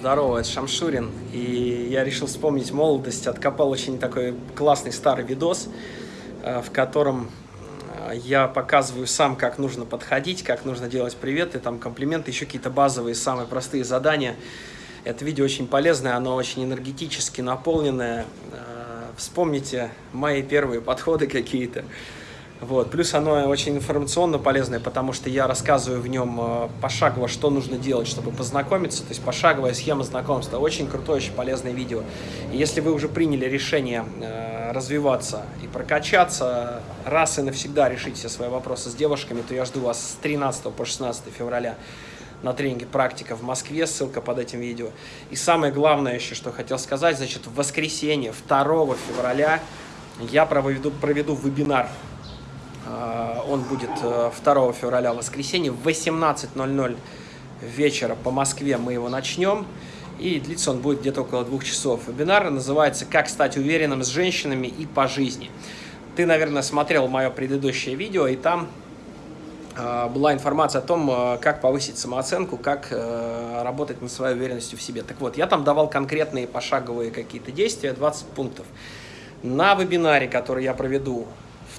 Здорово, это Шамшурин. И я решил вспомнить молодость. Откопал очень такой классный старый видос, э, в котором э, я показываю сам, как нужно подходить, как нужно делать приветы, там комплименты, еще какие-то базовые, самые простые задания. Это видео очень полезное, оно очень энергетически наполненное. Э, вспомните мои первые подходы какие-то. Вот. Плюс оно очень информационно полезное, потому что я рассказываю в нем э, пошагово, что нужно делать, чтобы познакомиться. То есть пошаговая схема знакомства. Очень крутое, очень полезное видео. И если вы уже приняли решение э, развиваться и прокачаться, раз и навсегда решить все свои вопросы с девушками, то я жду вас с 13 по 16 февраля на тренинге «Практика» в Москве, ссылка под этим видео. И самое главное еще, что хотел сказать, значит, в воскресенье 2 февраля я проведу, проведу вебинар он будет 2 э, февраля, воскресенье, в 18.00 вечера по Москве мы его начнем. И длится он будет где-то около двух часов. Вебинар называется «Как стать уверенным с женщинами и по жизни». Ты, наверное, смотрел мое предыдущее видео, и там э, была информация о том, э, как повысить самооценку, как э, работать над своей уверенностью в себе. Так вот, я там давал конкретные пошаговые какие-то действия, 20 пунктов. На вебинаре, который я проведу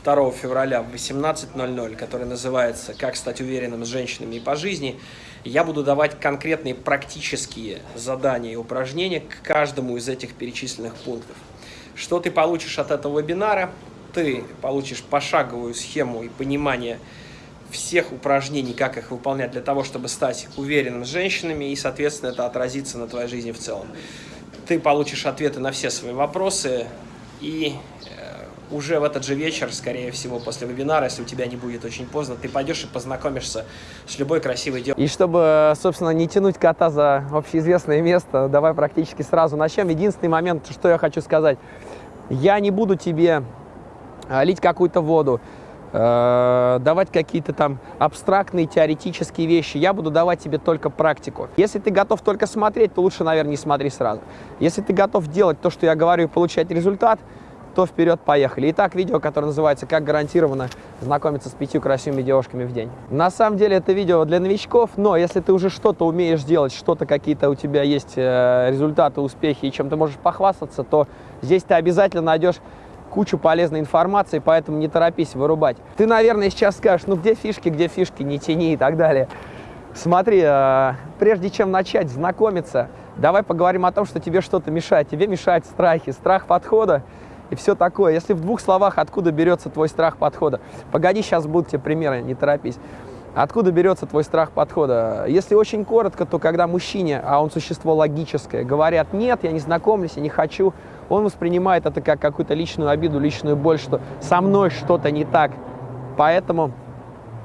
2 февраля в 18.00, который называется «Как стать уверенным с женщинами и по жизни», я буду давать конкретные практические задания и упражнения к каждому из этих перечисленных пунктов. Что ты получишь от этого вебинара? Ты получишь пошаговую схему и понимание всех упражнений, как их выполнять для того, чтобы стать уверенным с женщинами, и, соответственно, это отразится на твоей жизни в целом. Ты получишь ответы на все свои вопросы и уже в этот же вечер, скорее всего, после вебинара, если у тебя не будет очень поздно, ты пойдешь и познакомишься с любой красивой девушкой. И чтобы, собственно, не тянуть кота за общеизвестное место, давай практически сразу начнем. Единственный момент, что я хочу сказать. Я не буду тебе а, лить какую-то воду, э, давать какие-то там абстрактные теоретические вещи. Я буду давать тебе только практику. Если ты готов только смотреть, то лучше, наверное, не смотри сразу. Если ты готов делать то, что я говорю, и получать результат – то вперед поехали. Итак, видео, которое называется «Как гарантированно знакомиться с пятью красивыми девушками в день». На самом деле это видео для новичков, но если ты уже что-то умеешь делать, что-то какие-то у тебя есть э, результаты, успехи и чем ты можешь похвастаться, то здесь ты обязательно найдешь кучу полезной информации, поэтому не торопись вырубать. Ты, наверное, сейчас скажешь, ну где фишки, где фишки, не тяни и так далее. Смотри, э, прежде чем начать знакомиться, давай поговорим о том, что тебе что-то мешает. Тебе мешают страхи, страх подхода, и все такое. Если в двух словах, откуда берется твой страх подхода? Погоди, сейчас будут тебе примеры, не торопись. Откуда берется твой страх подхода? Если очень коротко, то когда мужчине, а он существо логическое, говорят, нет, я не знакомлюсь, я не хочу, он воспринимает это как какую-то личную обиду, личную боль, что со мной что-то не так. Поэтому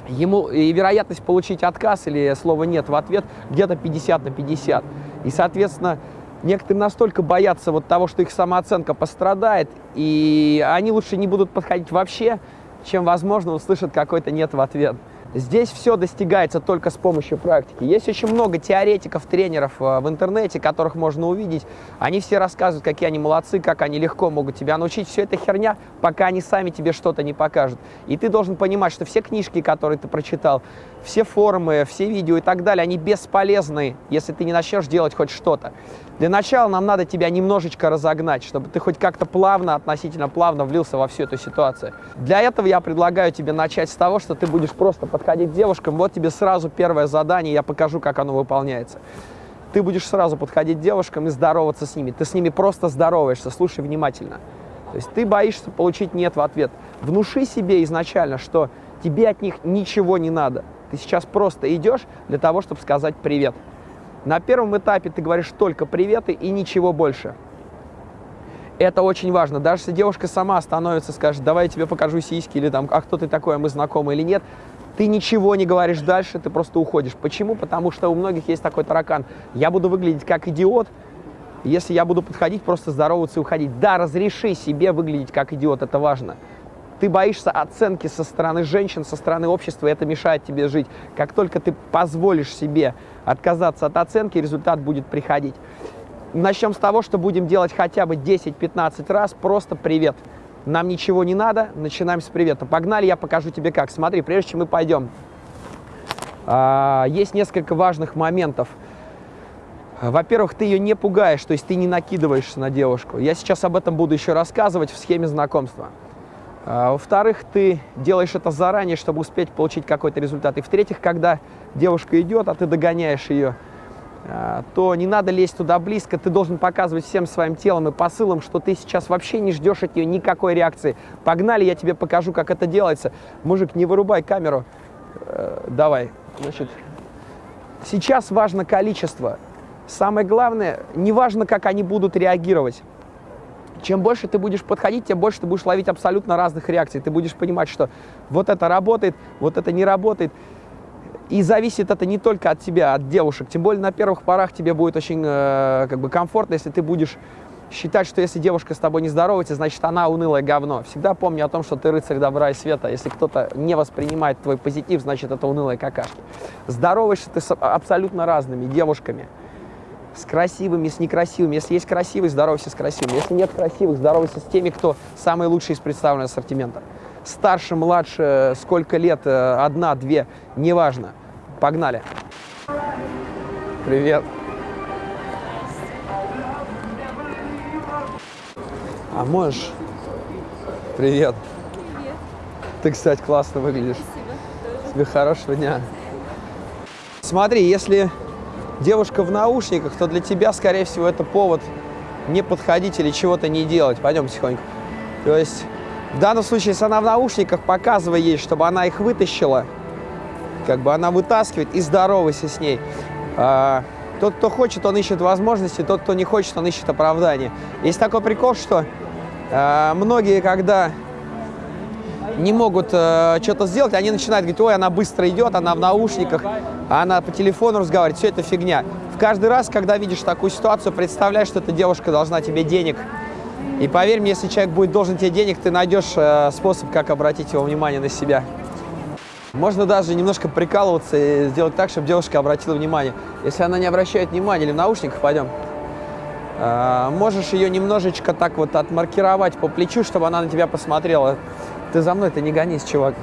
ему и вероятность получить отказ или слово «нет» в ответ где-то 50 на 50. И, соответственно, Некоторые настолько боятся вот того, что их самооценка пострадает, и они лучше не будут подходить вообще, чем, возможно, услышат какой-то «нет» в ответ. Здесь все достигается только с помощью практики. Есть очень много теоретиков, тренеров э, в интернете, которых можно увидеть. Они все рассказывают, какие они молодцы, как они легко могут тебя научить. Все это херня, пока они сами тебе что-то не покажут. И ты должен понимать, что все книжки, которые ты прочитал, все форумы, все видео и так далее, они бесполезны, если ты не начнешь делать хоть что-то. Для начала нам надо тебя немножечко разогнать, чтобы ты хоть как-то плавно, относительно плавно влился во всю эту ситуацию. Для этого я предлагаю тебе начать с того, что ты будешь просто подходить к девушкам. Вот тебе сразу первое задание, я покажу, как оно выполняется. Ты будешь сразу подходить к девушкам и здороваться с ними. Ты с ними просто здороваешься, слушай внимательно. То есть ты боишься получить «нет» в ответ. Внуши себе изначально, что тебе от них ничего не надо. Ты сейчас просто идешь для того, чтобы сказать «привет». На первом этапе ты говоришь только приветы и ничего больше. Это очень важно. Даже если девушка сама становится, скажет, давай я тебе покажу сиськи, или там, а кто ты такой, а мы знакомы или нет, ты ничего не говоришь дальше, ты просто уходишь. Почему? Потому что у многих есть такой таракан. Я буду выглядеть как идиот, если я буду подходить, просто здороваться и уходить. Да, разреши себе выглядеть как идиот, это важно. Ты боишься оценки со стороны женщин, со стороны общества, и это мешает тебе жить. Как только ты позволишь себе отказаться от оценки, результат будет приходить. Начнем с того, что будем делать хотя бы 10-15 раз просто «привет». Нам ничего не надо, начинаем с привета. Погнали, я покажу тебе как. Смотри, прежде чем мы пойдем, а, есть несколько важных моментов. Во-первых, ты ее не пугаешь, то есть ты не накидываешься на девушку. Я сейчас об этом буду еще рассказывать в схеме знакомства. А, во-вторых, ты делаешь это заранее, чтобы успеть получить какой-то результат. И в-третьих, когда девушка идет, а ты догоняешь ее, а, то не надо лезть туда близко, ты должен показывать всем своим телом и посылом, что ты сейчас вообще не ждешь от нее никакой реакции. Погнали, я тебе покажу, как это делается. Мужик, не вырубай камеру. Э, давай. Значит, сейчас важно количество. Самое главное, не важно, как они будут реагировать. Чем больше ты будешь подходить, тем больше ты будешь ловить абсолютно разных реакций. Ты будешь понимать, что вот это работает, вот это не работает. И зависит это не только от тебя, от девушек. Тем более на первых порах тебе будет очень э, как бы комфортно, если ты будешь считать, что если девушка с тобой не здоровается, значит она унылое говно. Всегда помни о том, что ты рыцарь добра и света. Если кто-то не воспринимает твой позитив, значит это унылые какашки. Здороваешься ты с абсолютно разными девушками. С красивыми, с некрасивыми. Если есть красивый, здоровайся с красивыми. Если нет красивых, здоровайся с теми, кто самый лучший из представленного ассортимента старше, младше, сколько лет, э, одна, две, неважно. Погнали. Привет. А можешь? Привет. Привет. Ты, кстати, классно выглядишь. Спасибо. Тебе хорошего дня. Смотри, если девушка в наушниках, то для тебя, скорее всего, это повод не подходить или чего-то не делать. Пойдем тихонько. То есть в данном случае, если она в наушниках, показывай ей, чтобы она их вытащила. Как бы она вытаскивает и здоровайся с ней. А, тот, кто хочет, он ищет возможности, тот, кто не хочет, он ищет оправдание. Есть такой прикол, что а, многие, когда не могут э, что-то сделать, они начинают говорить, ой, она быстро идет, она в наушниках, она по телефону разговаривает, все это фигня. В каждый раз, когда видишь такую ситуацию, представляй, что эта девушка должна тебе денег и поверь мне, если человек будет должен тебе денег, ты найдешь э, способ, как обратить его внимание на себя. Можно даже немножко прикалываться и сделать так, чтобы девушка обратила внимание. Если она не обращает внимания или в наушниках, пойдем, э, можешь ее немножечко так вот отмаркировать по плечу, чтобы она на тебя посмотрела. Ты за мной, ты не гонись, чувак.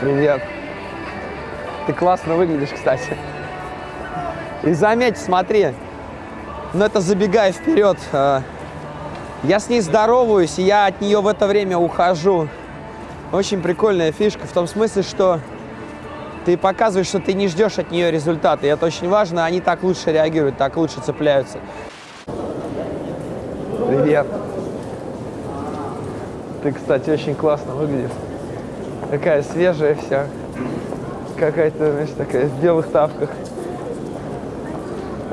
Привет. Ты классно выглядишь, кстати. И заметь, смотри, но это забегая вперед. э, Я с ней здороваюсь, и я от нее в это время ухожу. Очень прикольная фишка в том смысле, что ты показываешь, что ты не ждешь от нее результата. И это очень важно, они так лучше реагируют, так лучше цепляются. Привет. Ты, кстати, очень классно выглядишь. Такая свежая вся какая-то, знаешь, такая в белых тапках.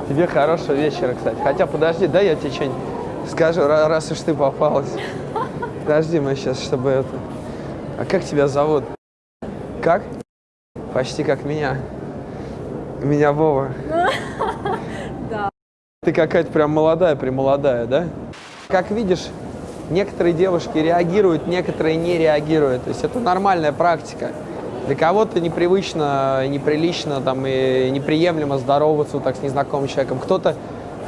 Тебе хорошего вечера, кстати. Хотя, подожди, да я тебе что-нибудь скажу, ра- раз уж ты попалась. Подожди, мы сейчас, чтобы это... А как тебя зовут? Как? Почти как меня. Меня Вова. Да. Ты какая-то прям молодая, премолодая, да? Как видишь, некоторые девушки реагируют, некоторые не реагируют. То есть это нормальная практика. Для кого-то непривычно, неприлично там, и неприемлемо здороваться так с незнакомым человеком. Кто-то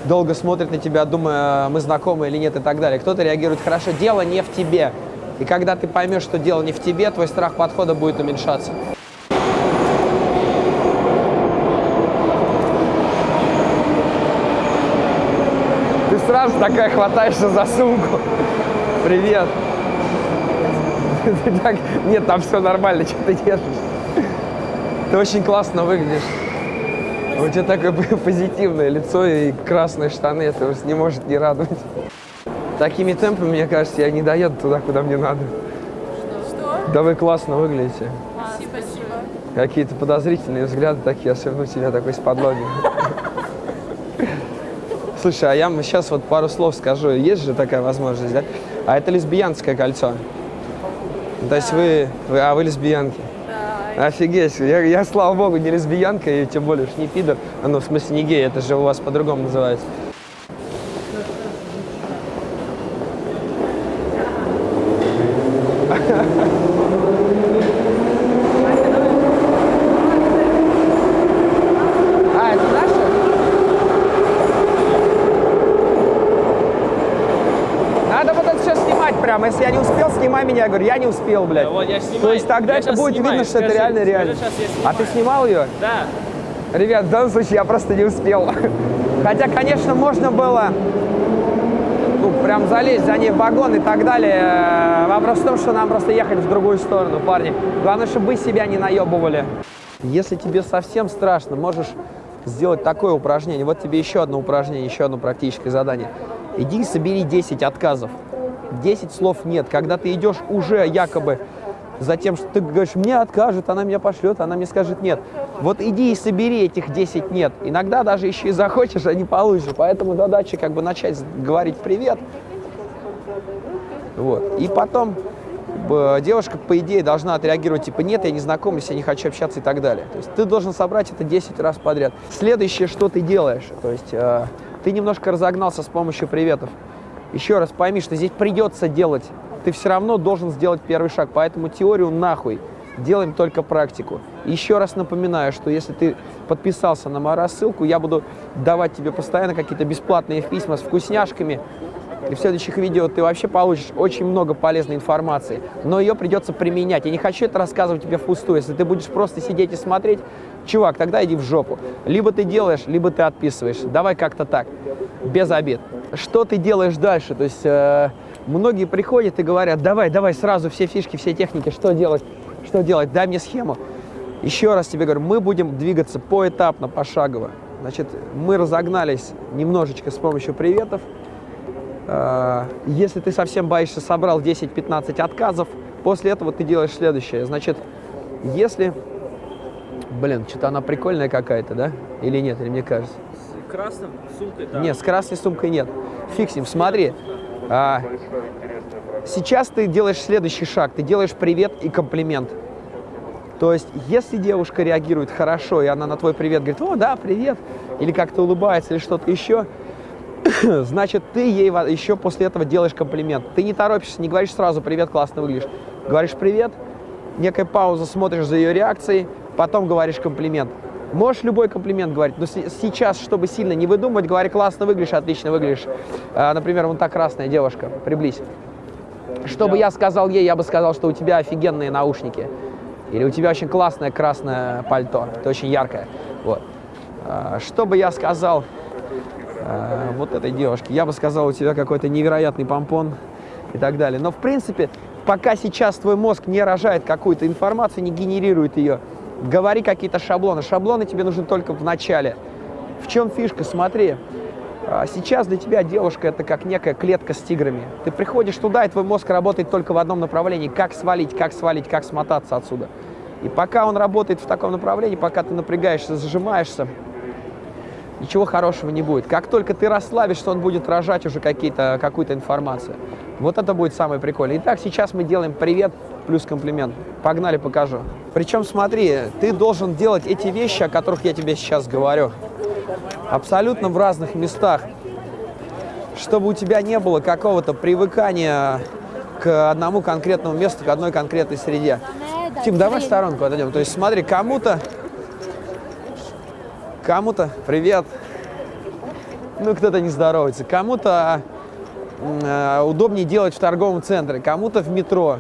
долго смотрит на тебя, думая, мы знакомы или нет и так далее. Кто-то реагирует хорошо. Дело не в тебе. И когда ты поймешь, что дело не в тебе, твой страх подхода будет уменьшаться. Сразу такая хватаешься за сумку. Привет. Ты так... Нет, там все нормально, что ты держишь. Ты очень классно выглядишь. У тебя такое позитивное лицо и красные штаны, это уже не может не радовать. Такими темпами, мне кажется, я не доеду туда, куда мне надо. Что? Да вы классно выглядите. Спасибо. Какие-то подозрительные взгляды такие, особенно у тебя такой с подлоги. Слушай, а я сейчас вот пару слов скажу. Есть же такая возможность, да? А это лесбиянское кольцо. То есть вы, вы, а вы лесбиянки. Да. Офигеть, я, я, слава богу, не лесбиянка, и тем более уж не пидор. А, Ну, в смысле, не гей, это же у вас по-другому называется. А, это наше? Надо вот это все снимать прям Мама, если я не успел, снимай меня. Я говорю, я не успел, блядь. Вот я снимаю. То есть тогда Я это будет снимаю, видно, что это скажи, реально скажи, реально. я А ты снимал ее? Да. Ребят, в данном случае я просто не успел. Хотя, конечно, можно было ну, прям залезть за ней в вагон и так далее. Вопрос в том, что нам просто ехать в другую сторону, парни. Главное, чтобы вы себя не наебывали. Если тебе совсем страшно, можешь сделать такое упражнение. Вот тебе еще одно упражнение, еще одно практическое задание. Иди и собери 10 отказов. 10 слов нет. Когда ты идешь уже якобы за тем, что ты говоришь, мне откажут, она меня пошлет, она мне скажет нет. Вот иди и собери этих 10 нет. Иногда даже еще и захочешь, а не получишь. Поэтому задача как бы начать говорить привет. Вот. И потом девушка, по идее, должна отреагировать, типа, нет, я не знакомлюсь, я не хочу общаться и так далее. То есть ты должен собрать это 10 раз подряд. Следующее, что ты делаешь, то есть э, ты немножко разогнался с помощью приветов. Еще раз пойми, что здесь придется делать. Ты все равно должен сделать первый шаг, поэтому теорию нахуй. Делаем только практику. Еще раз напоминаю, что если ты подписался на мою рассылку, я буду давать тебе постоянно какие-то бесплатные письма с вкусняшками, и в следующих видео ты вообще получишь очень много полезной информации, но ее придется применять. Я не хочу это рассказывать тебе впустую. Если ты будешь просто сидеть и смотреть, чувак, тогда иди в жопу. Либо ты делаешь, либо ты отписываешься. Давай как-то так, без обид. Что ты делаешь дальше? То есть э, многие приходят и говорят, давай, давай сразу все фишки, все техники, что делать, что делать, дай мне схему. Еще раз тебе говорю, мы будем двигаться поэтапно, пошагово. Значит, мы разогнались немножечко с помощью приветов. Э, Если ты совсем боишься, собрал 10-15 отказов, после этого ты делаешь следующее. Значит, если... Блин, что-то она прикольная какая-то, да? Или нет, или мне кажется? С красным сумкой, да. Нет, с красной сумкой нет. Фиг с ним, смотри. А, сейчас ты делаешь следующий шаг. Ты делаешь привет и комплимент. То есть, если девушка реагирует хорошо, и она на твой привет говорит, о, да, привет, или как-то улыбается, или что-то еще, значит, ты ей еще после этого делаешь комплимент. Ты не торопишься, не говоришь сразу «привет, классно выглядишь». Говоришь «привет», некая пауза, смотришь за ее реакцией, потом говоришь комплимент. Можешь любой комплимент говорить, но сейчас, чтобы сильно не выдумывать, говори «классно выглядишь», «отлично выглядишь». А, например, вон та красная девушка, приблизь. Что бы я сказал ей, я бы сказал, что у тебя офигенные наушники. Или у тебя очень классное красное пальто, это очень яркое. Вот. А, Что я сказал э, вот этой девушке? Я бы сказал, у тебя какой-то невероятный помпон и так далее. Но в принципе, пока сейчас твой мозг не рожает какую-то информацию, не генерирует ее, говори какие-то шаблоны. Шаблоны тебе нужны только в начале. В чем фишка? Смотри, а, сейчас для тебя девушка это как некая клетка с тиграми. Ты приходишь туда, и твой мозг работает только в одном направлении. Как свалить, как свалить, как смотаться отсюда. И пока он работает в таком направлении, пока ты напрягаешься, зажимаешься, ничего хорошего не будет. Как только ты расслабишься, он будет рожать уже какую-то информацию. Вот это будет самое прикольное. Итак, сейчас мы делаем привет плюс комплимент. Погнали, покажу. Причем смотри, ты должен делать эти вещи, о которых я тебе сейчас говорю, абсолютно в разных местах, чтобы у тебя не было какого-то привыкания к одному конкретному месту, к одной конкретной среде. Тим, давай в сторонку отойдем. То есть смотри, кому-то, кому-то, привет, ну кто-то не здоровается, кому-то э, удобнее делать в торговом центре, кому-то в метро,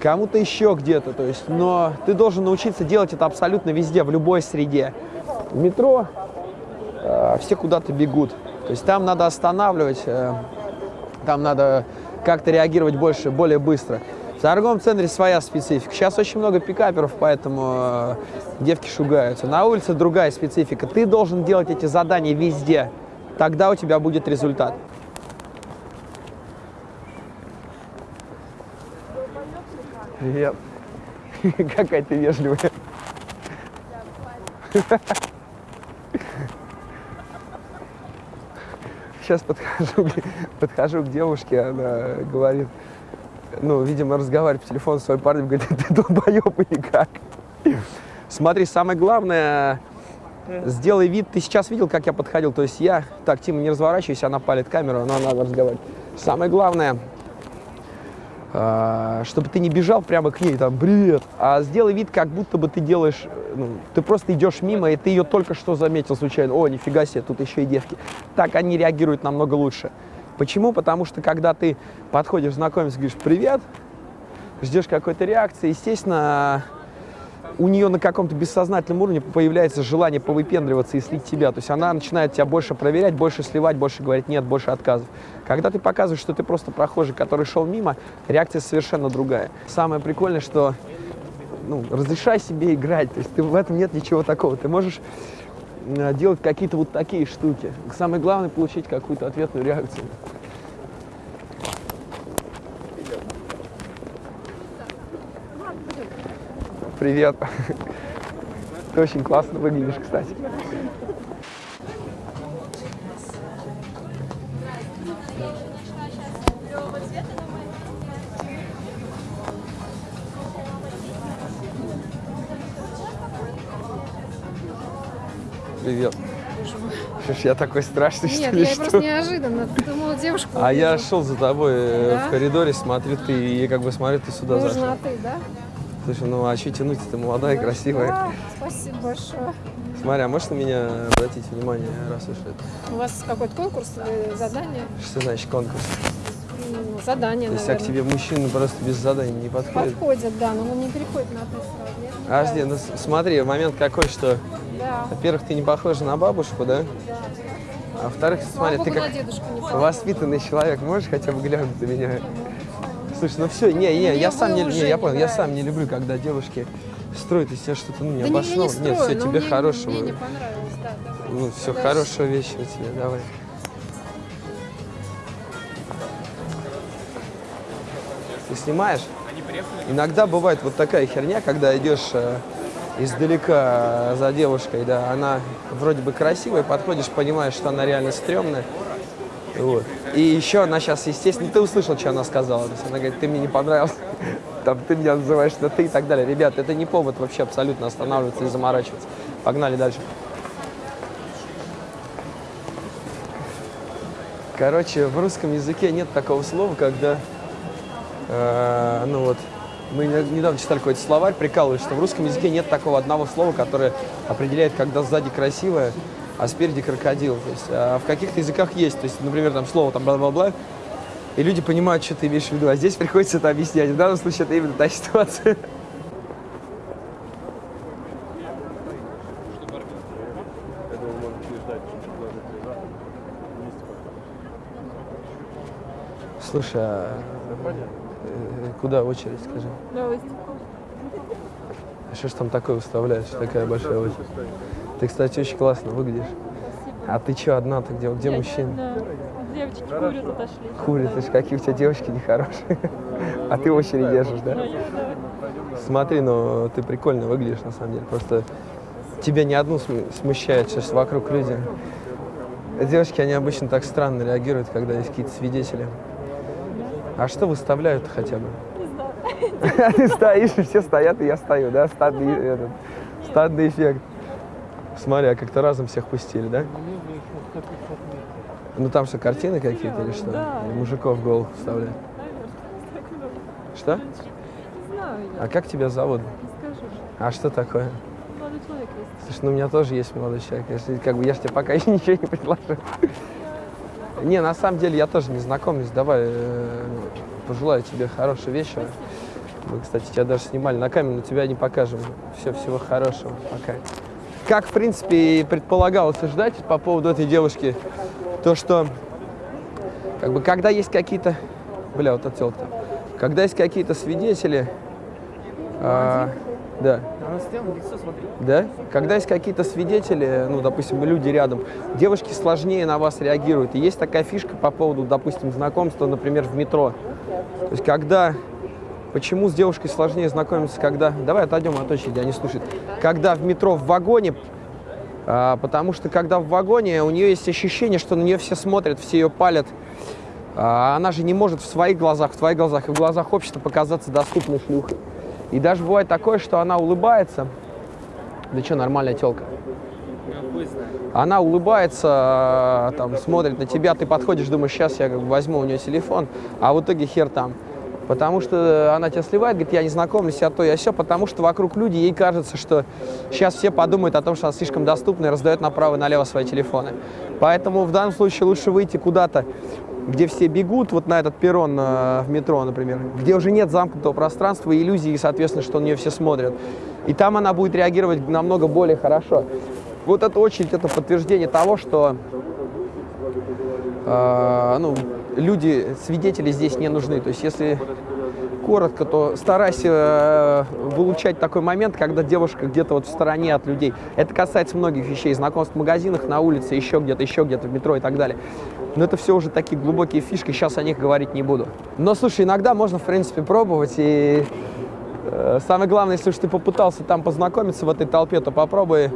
кому-то еще где-то. То есть, но ты должен научиться делать это абсолютно везде, в любой среде. В метро э, все куда-то бегут. То есть там надо останавливать, э, там надо как-то реагировать больше, более быстро. В торговом центре своя специфика. Сейчас очень много пикаперов, поэтому э, девки шугаются. На улице другая специфика. Ты должен делать эти задания везде. Тогда у тебя будет результат. Привет. Какая ты вежливая. Сейчас подхожу, подхожу к девушке, она говорит, ну, видимо, разговаривает по телефону с своим парнем, говорит, ты долбоеб или как? Смотри, самое главное, сделай вид, ты сейчас видел, как я подходил, то есть я, так, Тима, не разворачивайся, она палит камеру, но надо разговаривать. Самое главное, а, чтобы ты не бежал прямо к ней, там, привет, а сделай вид, как будто бы ты делаешь, ну, ты просто идешь мимо, и ты ее только что заметил случайно, о, нифига себе, тут еще и девки. Так они реагируют намного лучше. Почему? Потому что когда ты подходишь, знакомишься, говоришь «привет», ждешь какой-то реакции, естественно, у нее на каком-то бессознательном уровне появляется желание повыпендриваться и слить тебя. То есть она начинает тебя больше проверять, больше сливать, больше говорить нет, больше отказов. Когда ты показываешь, что ты просто прохожий, который шел мимо, реакция совершенно другая. Самое прикольное, что ну, разрешай себе играть, то есть ты, в этом нет ничего такого. Ты можешь делать какие-то вот такие штуки. Самое главное получить какую-то ответную реакцию. Привет. Ты очень классно выглядишь, кстати. Привет. Что ж, я такой страшный, Нет, что ли, я что? просто неожиданно. Ты думала, девушку А я шел за тобой э, Да? в коридоре, смотрю, ты, и как бы смотрю, ты сюда зашел. Нужна ты, да? Слушай, ну а что тянуть, ты молодая, Да, красивая. да, спасибо большое. Смотри, а можешь на меня обратить внимание, раз уж это? У вас какой-то конкурс или задание? Что значит конкурс? Ну, задание, Если к наверное. тебе мужчины просто без заданий не подходят. Подходят, да, но он не переходит на ты сразу. Подожди, ну смотри, момент какой, что, Да. во-первых, ты не похожа на бабушку, да? А во-вторых, Слава смотри, ты богу, как не воспитанный человек, можешь хотя бы глянуть на меня? Слушай, ну все, не, не, Мне я сам не, не, я не понял, я сам не люблю, когда девушки строят из себя что-то, ну, Да не, я не необоснованное. строю, Нет, все, тебе мне, хорошего. Мне не понравилось, да, давай. Ну, все, Дальше. хорошего вечера тебе, давай. Ты снимаешь? Иногда бывает вот такая херня, когда идешь э, издалека э, за девушкой, да, она вроде бы красивая, подходишь, понимаешь, что она реально стрёмная. Вот. И еще она сейчас, естественно, ты услышал, что она сказала. То есть она говорит, ты мне не понравился, там, ты меня называешь на ты и так далее. Ребят, это не повод вообще абсолютно останавливаться и заморачиваться. Погнали дальше. Короче, в русском языке нет такого слова, когда, э, ну вот, мы не- недавно читали какой-то словарь, прикалываюсь, что в русском языке нет такого одного слова, которое определяет, когда сзади красивое, а спереди крокодил. То есть, а в каких-то языках есть, то есть, например, там слово там бла-бла-бла, и люди понимают, что ты имеешь в виду, а здесь приходится это объяснять. В данном случае это именно та ситуация. Слушай, а куда очередь, скажи? А что ж там такое выставляешь, такая большая очередь? Ты, кстати, очень классно выглядишь. А ты что, одна-то где? Где мужчина? Да. Девочки курят, отошли. Курит, ты ж какие у тебя девочки нехорошие. А ты очередь держишь, да? Смотри, ну ты прикольно выглядишь на самом деле. Просто тебя ни одну см- смущает, сейчас вокруг люди. Девушки, они обычно так странно реагируют, когда есть какие-то свидетели. А что выставляют хотя бы? Ты стоишь, и все стоят, и я стою, да? Стадный, этот, стадный эффект. Смотри, а как-то разом всех пустили, да? Ну там что, картины какие-то или что? Да. Или мужиков голых вставляют? Что? Не знаю я, А как тебя зовут? не скажу. А что такое? Молодой человек есть. Слушай, ну у меня тоже есть молодой человек. Если, как бы, я же тебе пока еще ничего не предложил. Не, на самом деле я тоже не знакомлюсь. Давай э, пожелаю тебе хорошего вечера. Мы, кстати, тебя даже снимали на камеру, но тебя не покажем. Все, всего хорошего. Пока. Как, в принципе, и предполагалось ждать по поводу этой девушки, то, что как бы, когда есть какие-то... Бля, вот этот там. Когда есть какие-то свидетели... а, да. Да? Когда есть какие-то свидетели, ну, допустим, люди рядом, девушки сложнее на вас реагируют. И есть такая фишка по поводу, допустим, знакомства, например, в метро. То есть, когда... Почему с девушкой сложнее знакомиться, когда... Давай отойдем от очереди, они слушают. Когда в метро в вагоне, а, потому что когда в вагоне, у нее есть ощущение, что на нее все смотрят, все ее палят. А она же не может в своих глазах, в твоих глазах и в глазах общества показаться доступной шлюхой. И даже бывает такое, что она улыбается. Да что, нормальная телка. Она улыбается, там, смотрит на тебя, ты подходишь, думаешь, сейчас я возьму у нее телефон, а в итоге хер там. Потому что она тебя сливает, говорит, я не знакомлюсь, я то, я все, потому что вокруг люди, ей кажется, что сейчас все подумают о том, что она слишком доступна и раздает направо и налево свои телефоны. Поэтому в данном случае лучше выйти куда-то где все бегут вот на этот перрон э, в метро, например, где уже нет замкнутого пространства, иллюзии, и, соответственно, что на нее все смотрят. И там она будет реагировать намного более хорошо. Вот эта очередь – это подтверждение того, что э, ну, люди, свидетели здесь не нужны. То есть если коротко, то старайся э, вылучать такой момент, когда девушка где-то вот в стороне от людей. Это касается многих вещей, знакомств в магазинах, на улице, еще где-то, еще где-то, в метро и так далее. Но это все уже такие глубокие фишки, сейчас о них говорить не буду. Но, слушай, иногда можно, в принципе, пробовать, и э, самое главное, если уж ты попытался там познакомиться в этой толпе, то попробуй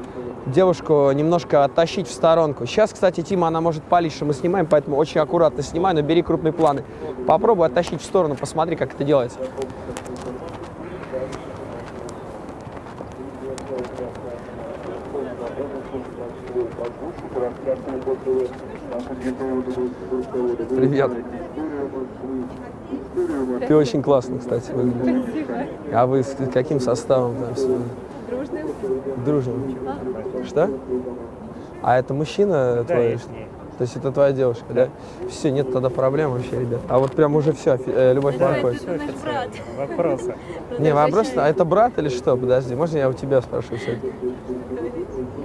девушку немножко оттащить в сторонку. Сейчас, кстати, Тима, она может палить, что мы снимаем, поэтому очень аккуратно снимай, но бери крупные планы. Попробуй оттащить в сторону, посмотри, как это делается. Привет. Ты очень классно, кстати, выглядишь. А вы с каким составом там сегодня? Дружные. Дружным. Что? А это мужчина Да, твой? я с ней. То есть это твоя девушка, да? Все, нет тогда проблем вообще, ребят. А вот прям уже все, любовь проходит. Все официально. Вопросы. Не, вопрос, а это брат или что? Подожди, можно я у тебя спрошу все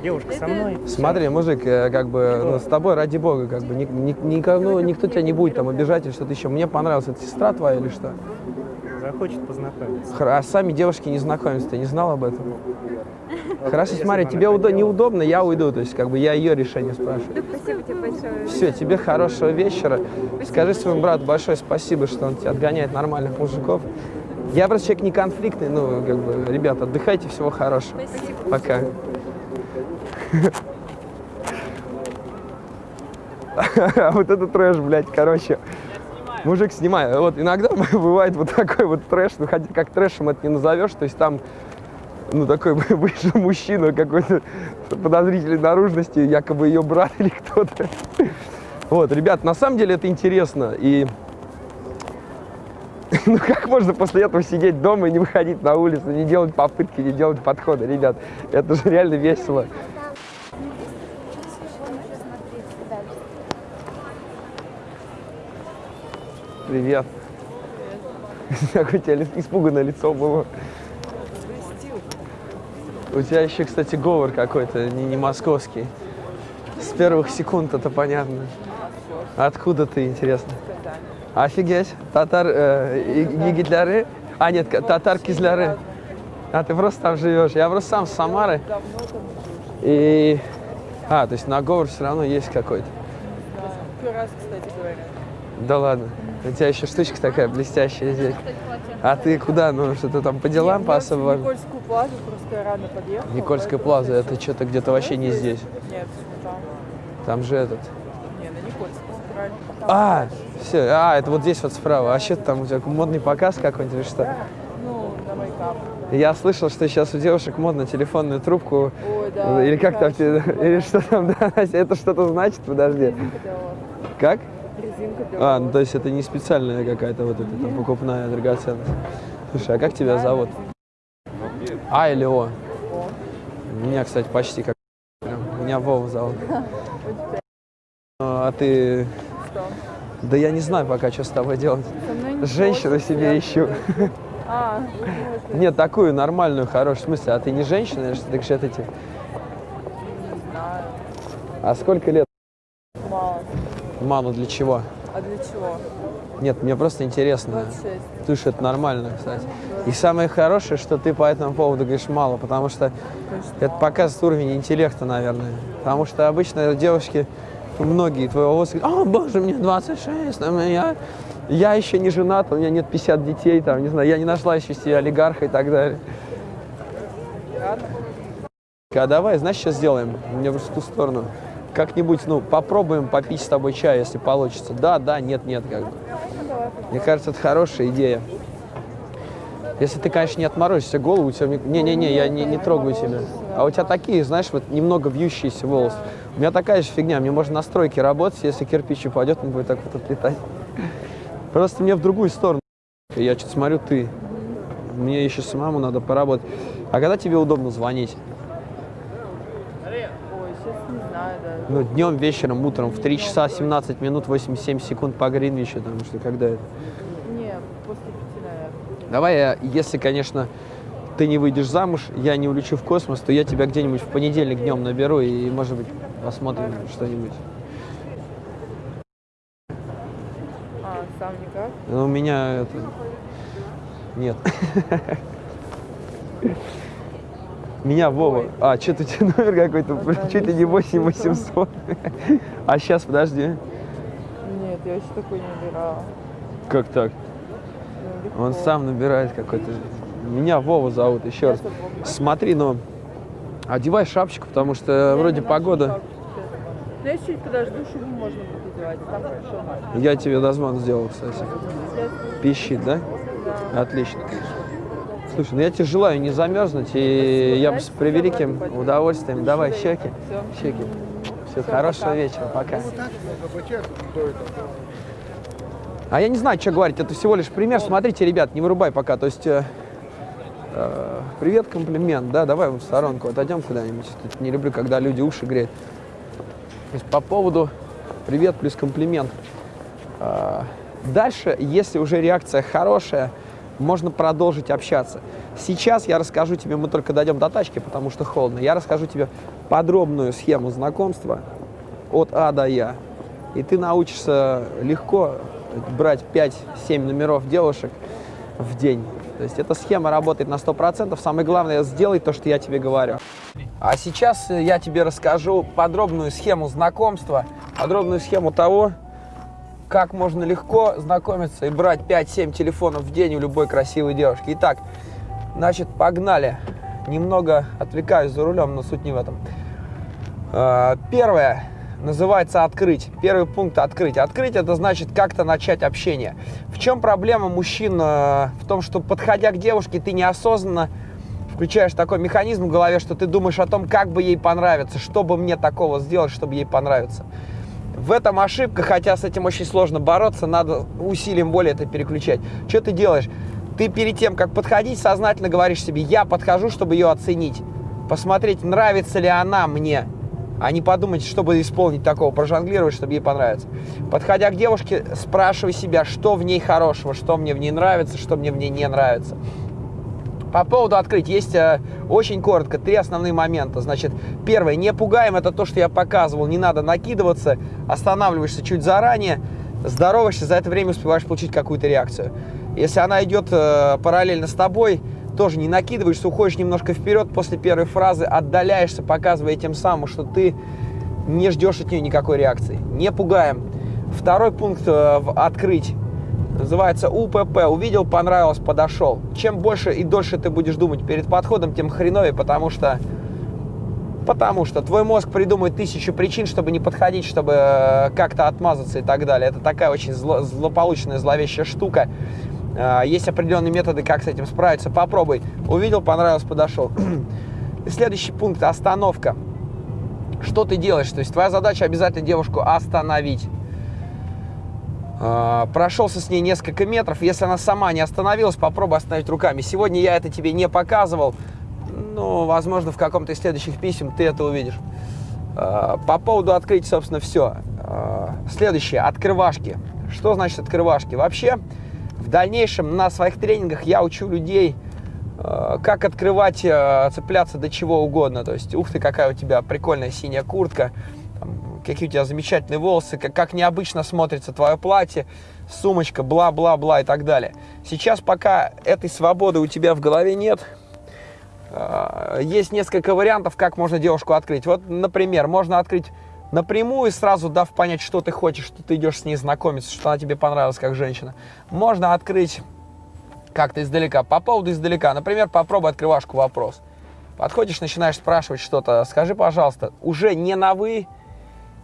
Девушка со мной. Смотри, мужик, э, как бы, ну, с тобой, ради бога, как бы, ни- ни- никого- ну, никто тебя не будет там обижать или что-то еще. Мне понравилась, это сестра твоя или что? Захочет познакомиться. А сами девушки не знакомятся, ты не знал об этом? Хорошо, смотри, тебе удо- неудобно, я уйду, то есть, как бы, я ее решение спрашиваю. Спасибо тебе большое. Все, тебе хорошего вечера. Скажи своему брату большое спасибо, что он тебя отгоняет нормальных мужиков. Я просто человек не конфликтный, ну, как бы, ребята, отдыхайте, всего хорошего. Спасибо. Пока. А вот это трэш, блядь, короче. Мужик, снимай. Вот иногда бывает вот такой вот трэш, ну хотя как трэшем это не назовешь, то есть там ну, такой вышел мужчина какой-то подозрительной наружности, якобы ее брат или кто-то. Вот, ребят, на самом деле это интересно. И ну как можно после этого сидеть дома и не выходить на улицу, не делать попытки, не делать подходы, ребят? Это же реально весело. Привет. Какое у тебя испуганное лицо было. У тебя еще, кстати, говор какой-то, не, не московский. С первых секунд это понятно. Откуда ты, интересно? Офигеть. Татар, э, и- Гитляры? А, нет, татар Кизляры. А, ты просто там живешь. Я просто сам с Самары. И... А, то есть на говор все равно есть какой-то. Первый раз, кстати говоря. Да ладно. У тебя еще штучка такая блестящая здесь. А ты куда? Ну, что ты там по делам, по особым? Никольскую плазу просто рано подъехала. Никольская плаза, я это что-то где-то вообще не здесь. Нет, там. Там же этот. Не, на. Там А, все, а, это вот здесь вот справа. А что там у тебя модный показ какой-нибудь или что? Ну, на мейкап. Я слышал, что сейчас у девушек модно телефонную трубку. Ой, да. или как там, или что там, да, это что-то значит? Подожди. Как? Резинка для А, ну то есть это не специальная какая-то вот эта там покупная драгоценность. Слушай, а как тебя зовут? А или О? Меня, кстати, почти как. Меня Вова зовут. Ну, А ты... Да я не знаю пока, что с тобой делать. Женщину себе ищу. А? Нет, такую нормальную, хорошую. В смысле, а ты не женщина что? Что это тебе? А сколько лет? Мама, для чего? А для чего? Нет, мне просто интересно. 26. Слушай, это нормально, кстати. И самое хорошее, что ты по этому поводу говоришь мало, потому что это показывает уровень интеллекта, наверное. Потому что обычно девушки, многие твоего возраста, о, боже, мне 26, а я, я еще не женат, у меня нет 50 детей, там, не знаю, я не нашла еще себе олигарха и так далее. А давай, знаешь, что сделаем? Мне в ту сторону. Как-нибудь, ну, попробуем попить с тобой чай, если получится. Да, да, нет, нет, как бы. Мне кажется, это хорошая идея. Если ты, конечно, не отморозишься голову, у тебя... Не-не-не, я не, не трогаю тебя. А у тебя такие, знаешь, вот немного вьющиеся волосы. У меня такая же фигня, мне можно на стройке работать, если кирпич упадет, он будет так вот отлетать. Просто мне в другую сторону. Я что-то смотрю, ты. Мне еще самому надо поработать. А когда тебе удобно звонить? Ой, сейчас не знаю даже. Ну, днем, вечером, утром в 3 часа 17 минут 87 секунд по Гринвичу, потому что когда это... Не, после пяти, наверное. Давай, я, если, конечно, ты не выйдешь замуж, я не улечу в космос, то я тебя где-нибудь в понедельник днем наберу и, может быть, посмотрим что-нибудь. А, сам никак? Ну, у меня это... Нет. Меня Вова. А, что-то у тебя номер какой-то, чуть ли не 8800. А сейчас, подожди. Нет, я вообще такой не набирала. Как так? Ну. Он сам набирает какой-то... Меня Вова зовут, еще раз. Смотри, ну, одевай шапочку, потому что вроде погода... Ну, я чуть подожду, шубу можно будет одевать. Там хорошо. Я тебе дозвон сделал, кстати. Пищит, да? да. Отлично. Слушай, ну я тебе желаю не замерзнуть, и я бы с превеликим удовольствием. Давай, щеки, щеки. Все, хорошего пока. вечера, пока. А я не знаю, что говорить, это всего лишь пример. Смотрите, ребят, не вырубай пока. То есть, э, э, привет, комплимент, да, давай в сторонку отойдем куда-нибудь. Не люблю, когда люди уши греют. То есть по поводу привет плюс комплимент. А, Дальше, если уже реакция хорошая, можно продолжить общаться. Сейчас я расскажу тебе, мы только дойдем до тачки, потому что холодно, я расскажу тебе подробную схему знакомства от А до Я. И ты научишься легко брать 5-7 номеров девушек в день. То есть эта схема работает на 100%. Самое главное, сделай то, что я тебе говорю. А сейчас я тебе расскажу подробную схему знакомства, подробную схему того, как можно легко знакомиться и брать 5-7 телефонов в день у любой красивой девушки. Итак, значит, погнали. Немного отвлекаюсь за рулем, но суть не в этом. А, Первое называется открыть. Первый пункт открыть. Открыть это значит как-то начать общение. В чем проблема мужчин э, в том, что подходя к девушке, ты неосознанно включаешь такой механизм в голове, что ты думаешь о том, как бы ей понравиться, что бы мне такого сделать, чтобы ей понравиться. В этом ошибка, хотя с этим очень сложно бороться, надо усилием воли это переключать. Что ты делаешь? Ты перед тем, как подходить, сознательно говоришь себе, я подхожу, чтобы ее оценить, посмотреть, нравится ли она мне, а не подумать, чтобы исполнить такого, прожонглировать, чтобы ей понравиться. Подходя к девушке, спрашивай себя, что в ней хорошего, что мне в ней нравится, что мне в ней не нравится. По поводу открыть, есть э, очень коротко три основные момента. Значит, первое, не пугаем, это то, что я показывал, не надо накидываться, останавливаешься чуть заранее, здороваешься, за это время успеваешь получить какую-то реакцию. Если она идет э, параллельно с тобой, тоже не накидываешься, уходишь немножко вперед после первой фразы, отдаляешься, показывая тем самым, что ты не ждешь от нее никакой реакции. Не пугаем. Второй пункт э, в открыть называется УПП. Увидел, понравилось, подошел. Чем больше и дольше ты будешь думать перед подходом, тем хреновее, потому что Потому что твой мозг придумает тысячу причин, чтобы не подходить, чтобы э, как-то отмазаться и так далее. Это такая очень зло, злополучная, зловещая штука. Э, Есть определенные методы, как с этим справиться. Попробуй. Увидел, понравилось, подошел. Следующий пункт – остановка. Что ты делаешь? То есть твоя задача обязательно девушку остановить. Э, Прошелся с ней несколько метров. Если она сама не остановилась, попробуй остановить руками. Сегодня я это тебе не показывал. Ну, возможно, в каком-то из следующих писем ты это увидишь. Э, По поводу открыть, собственно, все. Следующее. Открывашки. Что значит открывашки? Вообще, в дальнейшем на своих тренингах я учу людей, как открывать, цепляться до чего угодно. То есть, ух ты, какая у тебя прикольная синяя куртка, какие у тебя замечательные волосы, как, как необычно смотрится твое платье, сумочка, бла-бла-бла и так далее. Сейчас пока этой свободы у тебя в голове нет, э, есть несколько вариантов, как можно девушку открыть. Вот, например, можно открыть напрямую, сразу дав понять, что ты хочешь, что ты идешь с ней знакомиться, что она тебе понравилась как женщина. Можно открыть как-то издалека. По поводу издалека, например, попробуй открывашку вопрос. Подходишь, начинаешь спрашивать что-то, скажи, пожалуйста, уже не на «вы»,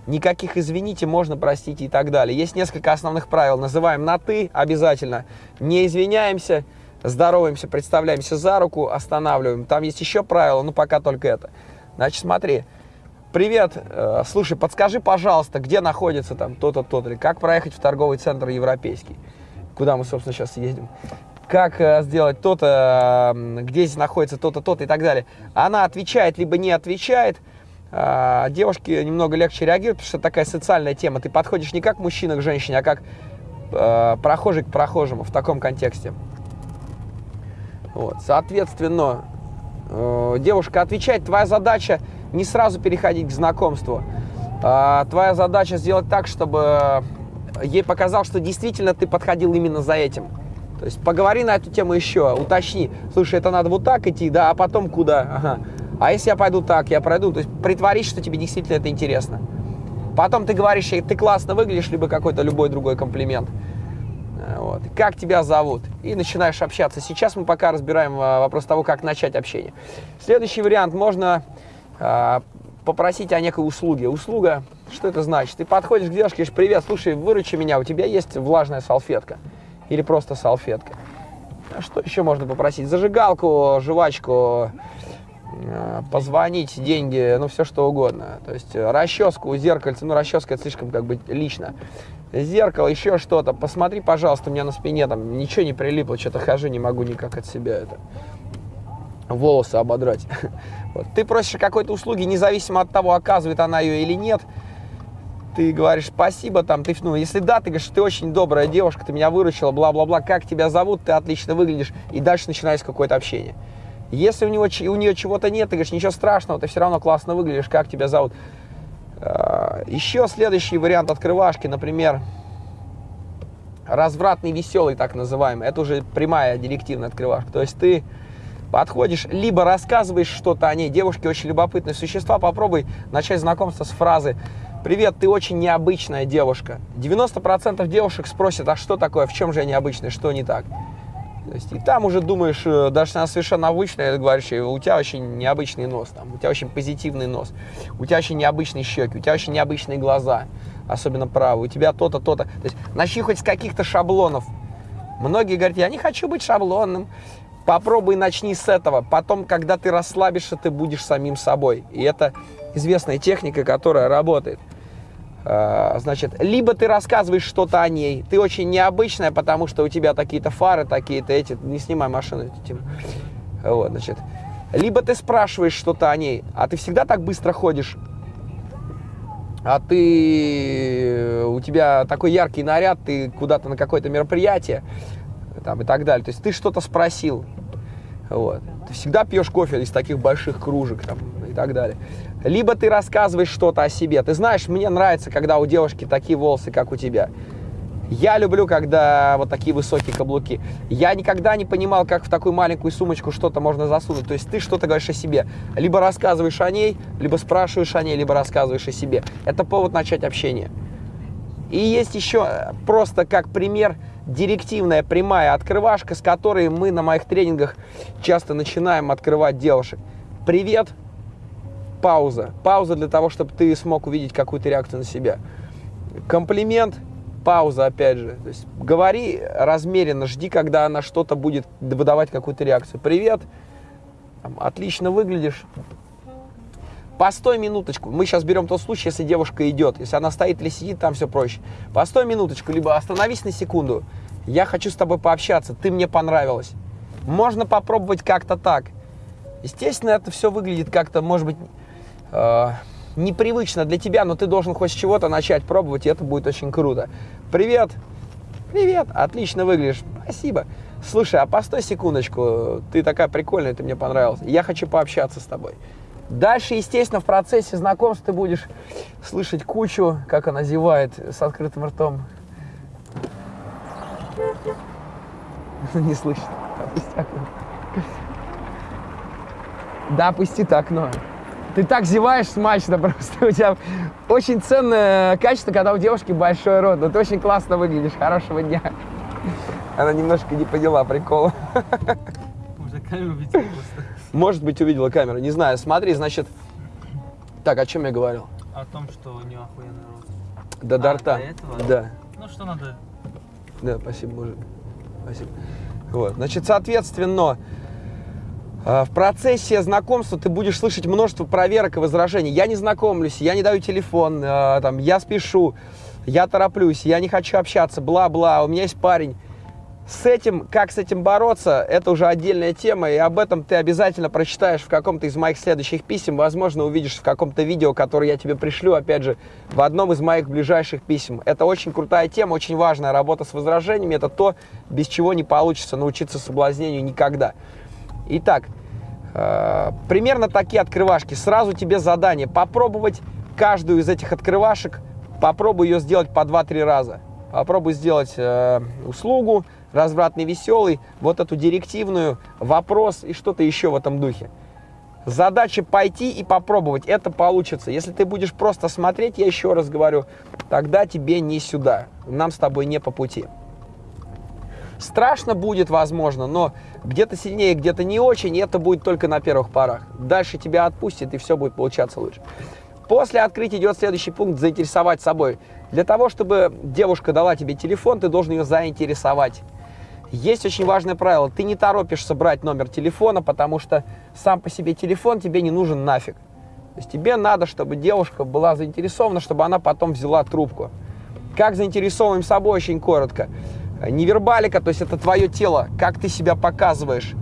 никаких «извините», можно, простите и так далее. Есть несколько основных правил. Называем на «ты» обязательно, не извиняемся, здороваемся, представляемся за руку, останавливаем. Там есть еще правила, но пока только это. Значит, смотри, привет, э, слушай, подскажи, пожалуйста, где находится там то-то, то-то, или как проехать в торговый центр европейский, куда мы, собственно, сейчас едем как э, сделать то-то, где здесь находится то-то, то-то и так далее. Она отвечает, либо не отвечает. А, девушки немного легче реагируют, потому что такая социальная тема. Ты подходишь не как мужчина к женщине, а как э, прохожий к прохожему в таком контексте. Вот. Соответственно, э, девушка отвечает, твоя задача не сразу переходить к знакомству. А, твоя задача сделать так, чтобы ей показал, что действительно ты подходил именно за этим. То есть поговори на эту тему еще, уточни. Слушай, это надо вот так идти, да, а потом куда? Ага. А если я пойду так, я пройду. То есть притворись, что тебе действительно это интересно. Потом ты говоришь, ей, ты классно выглядишь, либо какой-то любой другой комплимент. Э, Вот. Как тебя зовут? И начинаешь общаться. Сейчас мы пока разбираем а, вопрос того, как начать общение. Следующий вариант. Можно а, попросить о некой услуге. Услуга, что это значит? Ты подходишь к девушке говоришь, привет, слушай, выручи меня, у тебя есть влажная салфетка? Или просто салфетка? А что еще можно попросить? Зажигалку, жвачку, э, позвонить, деньги, ну все что угодно. То есть э, расческу, зеркальце, ну расческа это слишком как бы лично. Зеркало, еще что-то. Посмотри, пожалуйста, у меня на спине там ничего не прилипло, что-то хожу, не могу никак от себя это волосы ободрать. Вот. Ты просишь какой-то услуги, независимо от того, оказывает она ее или нет. Ты говоришь спасибо, там, ты, ну, если да, ты говоришь, ты очень добрая девушка, ты меня выручила, бла-бла-бла, как тебя зовут, ты отлично выглядишь, и дальше начинается какое-то общение. Если у, него, у нее чего-то нет, ты говоришь, ничего страшного, ты все равно классно выглядишь, как тебя зовут. А, Еще следующий вариант открывашки, например, развратный веселый, так называемый. Это уже прямая директивная открывашка. То есть ты подходишь, либо рассказываешь что-то о ней. Девушки очень любопытные существа. Попробуй начать знакомство с фразы «Привет, ты очень необычная девушка». 90% девушек спросят, а что такое, в чем же я необычная, что не так? Есть, и там уже думаешь, э, даже она совершенно обычная, говоришь, у тебя очень необычный нос, там, у тебя очень позитивный нос, у тебя очень необычные щеки, у тебя очень необычные глаза, особенно правые, у тебя то-то, то-то. То есть начни хоть с каких-то шаблонов. Многие говорят, я не хочу быть шаблонным. Попробуй начни с этого. Потом, когда ты расслабишься, ты будешь самим собой. И это известная техника, которая работает. А, Значит, либо ты рассказываешь что-то о ней, ты очень необычная, потому что у тебя такие-то фары, такие-то эти, не снимай машину, Тим. Вот, значит. Либо ты спрашиваешь что-то о ней, а ты всегда так быстро ходишь, а ты, у тебя такой яркий наряд, ты куда-то на какое-то мероприятие, там, и так далее. То есть ты что-то спросил, вот. Ты всегда пьешь кофе из таких больших кружек там, и так далее. Либо ты рассказываешь что-то о себе. Ты знаешь, мне нравится, когда у девушки такие волосы, как у тебя. Я люблю, когда вот такие высокие каблуки. Я никогда не понимал, как в такую маленькую сумочку что-то можно засунуть. То есть ты что-то говоришь о себе. Либо рассказываешь о ней, либо спрашиваешь о ней, либо рассказываешь о себе. Это повод начать общение. И есть еще э, просто как пример директивная прямая открывашка, с которой мы на моих тренингах часто начинаем открывать девушек. Привет, пауза. Пауза для того, чтобы ты смог увидеть какую-то реакцию на себя. Комплимент, пауза опять же. То есть говори размеренно, жди, когда она что-то будет выдавать какую-то реакцию. Привет, отлично выглядишь. Постой минуточку. Мы сейчас берем тот случай, если девушка идет. Если она стоит или сидит, там все проще. Постой минуточку, либо остановись на секунду. Я хочу с тобой пообщаться, ты мне понравилась. Можно попробовать как-то так. Естественно, это все выглядит как-то, может быть, э, непривычно для тебя, но ты должен хоть с чего-то начать пробовать, и это будет очень круто. Привет! Привет! Отлично выглядишь. Спасибо. Слушай, а постой секундочку. Ты такая прикольная, ты мне понравилась. Я хочу пообщаться с тобой. Дальше, естественно, в процессе знакомств ты будешь слышать кучу, как она зевает с открытым ртом. Не слышит. Опусти окно. Да, опусти окно. Ты так зеваешь смачно просто. У тебя очень ценное качество, когда у девушки большой рот. Но ты очень классно выглядишь. Хорошего дня. Она немножко не поняла прикола. Камеру просто. Может быть, увидела камеру. Не знаю. Смотри, значит... Так, о чем я говорил? О том, что у нее охуенный рост. До А, до рта. Да. Ну что надо? Да, спасибо, мужик. Спасибо. Вот. Значит, соответственно, в процессе знакомства ты будешь слышать множество проверок и возражений. Я не знакомлюсь, я не даю телефон, э, там, я спешу, я тороплюсь, я не хочу общаться, бла-бла, у меня есть парень. С этим, как с этим бороться, это уже отдельная тема, и об этом ты обязательно прочитаешь в каком-то из моих следующих писем, возможно, увидишь в каком-то видео, которое я тебе пришлю, опять же, в одном из моих ближайших писем. Это очень крутая тема, очень важная работа с возражениями, это то, без чего не получится научиться соблазнению никогда. Итак, э, примерно такие открывашки. Сразу тебе задание попробовать каждую из этих открывашек, попробуй ее сделать по 2-3 раза. Попробуй сделать э, услугу, развратный веселый, вот эту директивную, вопрос и что-то еще в этом духе. Задача пойти и попробовать, это получится. Если ты будешь просто смотреть, я еще раз говорю, тогда тебе не сюда, нам с тобой не по пути. Страшно будет, возможно, но где-то сильнее, где-то не очень, и это будет только на первых порах. Дальше тебя отпустит, и все будет получаться лучше. После открытия идет следующий пункт – заинтересовать собой. Для того, чтобы девушка дала тебе телефон, ты должен ее заинтересовать. Есть очень важное правило. Ты не торопишься брать номер телефона, потому что сам по себе телефон тебе не нужен нафиг. То есть тебе надо, чтобы девушка была заинтересована, чтобы она потом взяла трубку. Как заинтересовываем собой, очень коротко. Невербалика, то есть это твое тело, как ты себя показываешь.